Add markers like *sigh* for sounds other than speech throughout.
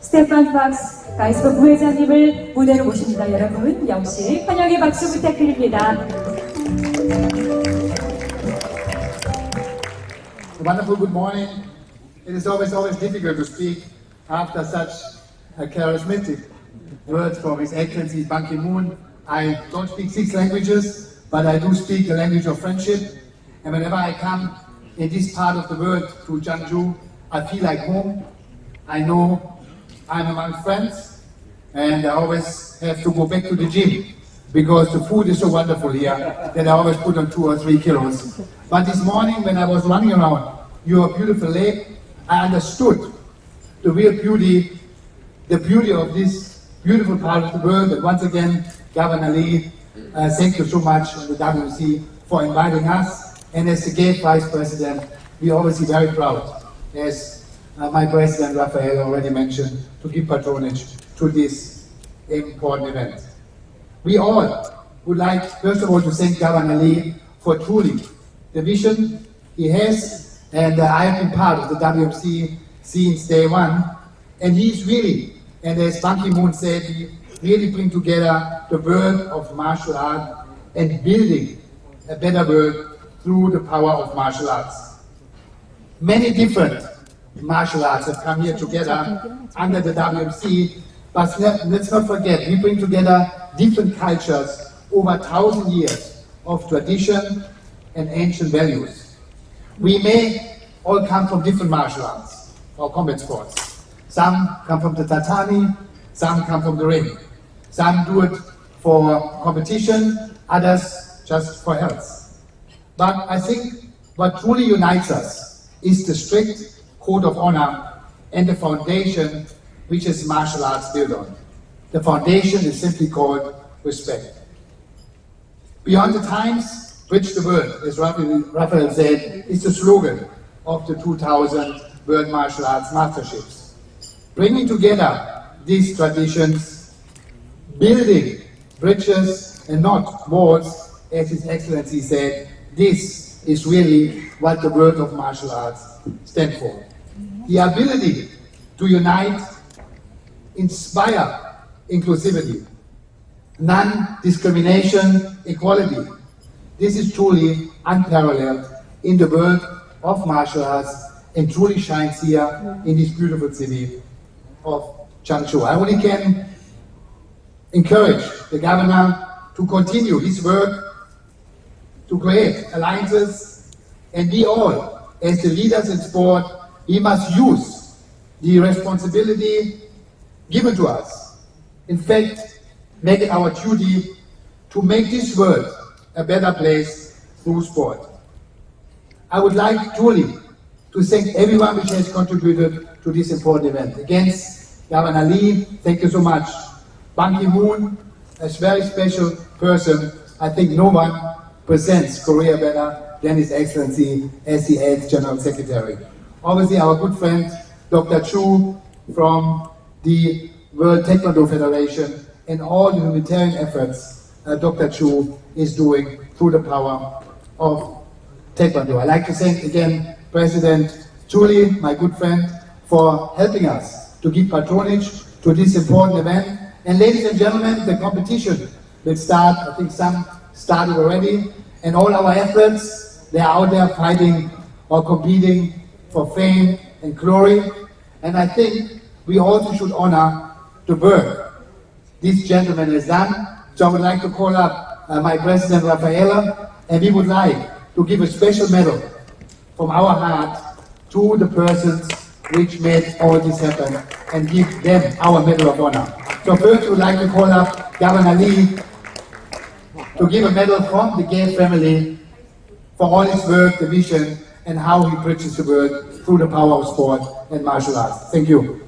스테판 박스 가이스버 부회장님을 무대로 모십니다. 여러분 역시 환영의 박수 부탁드립니다. Wonderful good morning. It is always always difficult to speak after such a charismatic words from His Excellency Ban Ki-moon. I don't speak six languages, but I do speak the language of friendship. And whenever I come in this part of the world to Chungju, I feel like home. I know I'm among friends, and I always have to go back to the gym because the food is so wonderful here that I always put on two or three kilos. But this morning, when I was running around your beautiful lake, I understood the real beauty, the beauty of this beautiful part of the world. And once again, Governor Lee, uh, thank you so much on the WC for inviting us. And as the GAISF vice president, we obviously very proud, as uh, my president Raffaele already mentioned, to give patronage to this important event. We all would like, first of all, to thank Governor Lee for truly the vision he has, and uh, I have been part of the WMC since day one, and he's really, and as Ban Ki-moon said, he really bring together the world of martial art and building a better world through the power of martial arts. Many different martial arts have come here together under the WMC, but let- let's not forget, we bring together different cultures over thousand years of tradition and ancient values. We may all come from different martial arts or combat sports. Some come from the tatami, some come from the ring. Some do it for competition, others just for health. But I think what truly unites us is the strict code of honor and the foundation which is martial arts built on. The foundation is simply called respect. Beyond the times, bridge the world, as Raffaele said, is the slogan of the 2000 World Martial Arts Masterships. Bringing together these traditions, building bridges and not walls, as His Excellency said, this is really what the world of martial arts stand for. The ability to unite, inspire inclusivity, non-discrimination, equality. This is truly unparalleled in the world of martial arts and truly shines here in this beautiful city of Chungju. I only can encourage the governor to continue his work to create alliances and we all, as the leaders in sport, we must use the responsibility given to us. In fact, make it our duty to make this world a better place through sport. I would like truly to thank everyone which has contributed to this important event. Again, Governor Lee, thank you so much. Ban Ki-moon, a very special person. I think no one presents Korea better than His Excellency as the eighth General Secretary. Obviously, our good friend, Dr. Choue from the World Taekwondo Federation and all the humanitarian efforts uh, Dr. Choue is doing through the power of Taekwondo. I'd like to thank again President Chiulli, my good friend, for helping us to give patronage to this important event. And ladies and gentlemen, the competition will start, I think some started already, and all our athletes, they are out there fighting or competing for fame and glory. And I think we also should honor the work this gentleman has done. So I would like to call up uh, my president, Rafaela, and we would like to give a special medal from our heart to the persons which made all this happen and give them our Medal of Honor. So first we would like to call up Governor Lee to give a medal from the GAISF family for all his work, the vision, and how he bridges the world through the power of sport and martial arts. Thank you.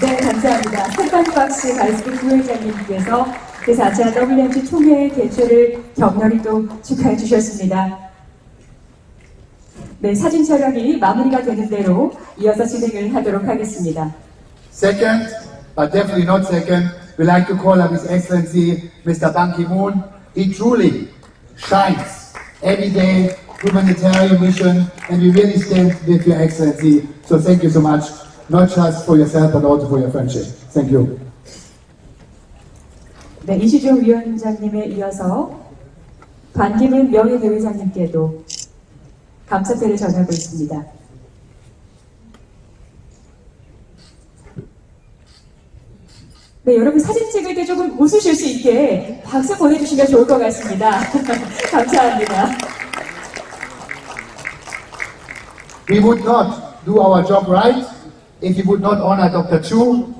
네, 감사합니다. 스테판 박스 가이스버 부회장님께서 제4차 WMC 총회 개최를 격렬히 또 축하해 주셨습니다. 네, 사진 촬영이 마무리가 되는 대로 이어서 진행을 하도록 하겠습니다. Second, but definitely not second, we like to call up His Excellency Mr. Ban Ki-moon. He truly shines every day humanitarian mission, and we really stand with your excellency. So thank you so much, not just for yourself, but also for your friendship. Thank you. 네, 이시종 위원장님에 이어서 반기문 명예대회장님께도 감사패를 전하고 있습니다. 네, 여러분 사진 찍을 때 조금 웃으실 수 있게 박수 보내주시면 좋을 것 같습니다. 감사합니다. We would not do our job right if we would not honor Dr. Chu.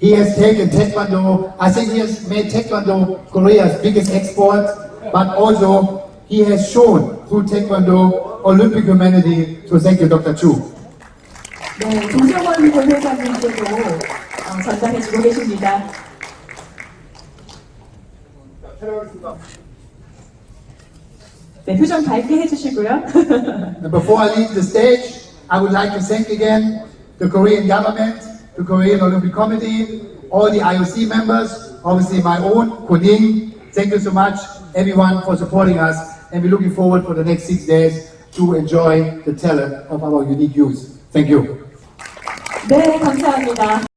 He has taken Taekwondo, I think he has made Taekwondo Korea's biggest export, but also he has shown through Taekwondo Olympic humanity. So thank you, Dr. Chu. 네, 조정원 본회장님께도 어, 전달해주고 계십니다. 네, 표정 밝게 해주시고요. And *laughs* before I leave the stage, I would like to thank again the Korean government, the Korean Olympic Committee, all the IOC members, obviously my own, Koning. Thank you so much, everyone, for supporting us. And we're looking forward for the next six days to enjoy the talent of our unique youth. Thank you. 네, 감사합니다.